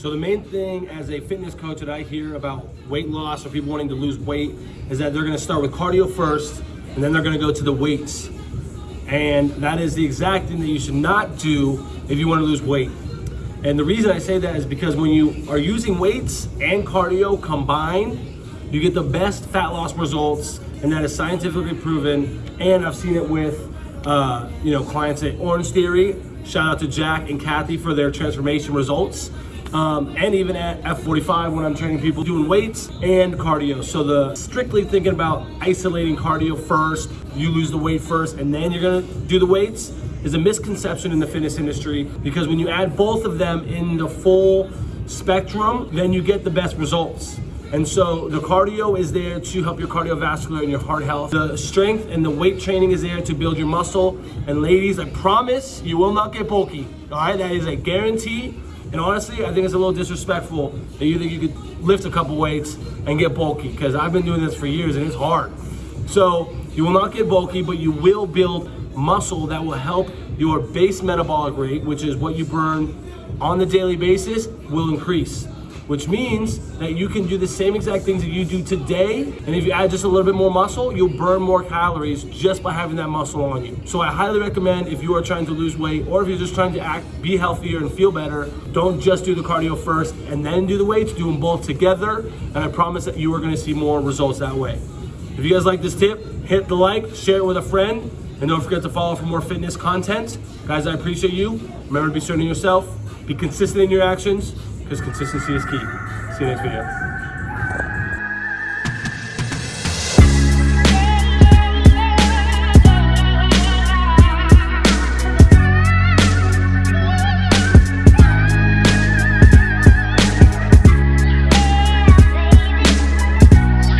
So the main thing as a fitness coach that I hear about weight loss or people wanting to lose weight is that they're gonna start with cardio first and then they're gonna go to the weights. And that is the exact thing that you should not do if you wanna lose weight. And the reason I say that is because when you are using weights and cardio combined, you get the best fat loss results and that is scientifically proven. And I've seen it with uh, you know clients at Orangetheory. Shout out to Jack and Kathy for their transformation results. Um, and even at F45 when I'm training people doing weights and cardio. So the strictly thinking about isolating cardio first, you lose the weight first, and then you're gonna do the weights is a misconception in the fitness industry because when you add both of them in the full spectrum, then you get the best results. And so the cardio is there to help your cardiovascular and your heart health. The strength and the weight training is there to build your muscle. And ladies, I promise you will not get bulky. All right, that is a guarantee. And honestly, I think it's a little disrespectful that you think you could lift a couple weights and get bulky because I've been doing this for years and it's hard. So you will not get bulky, but you will build muscle that will help your base metabolic rate, which is what you burn on the daily basis, will increase. Which means that you can do the same exact things that you do today. And if you add just a little bit more muscle, you'll burn more calories just by having that muscle on you. So I highly recommend if you are trying to lose weight or if you're just trying to act, be healthier and feel better, don't just do the cardio first and then do the weights, do them both together. And I promise that you are gonna see more results that way. If you guys like this tip, hit the like, share it with a friend, and don't forget to follow for more fitness content. Guys, I appreciate you. Remember to be certain yourself, be consistent in your actions, because consistency is key. See you next video.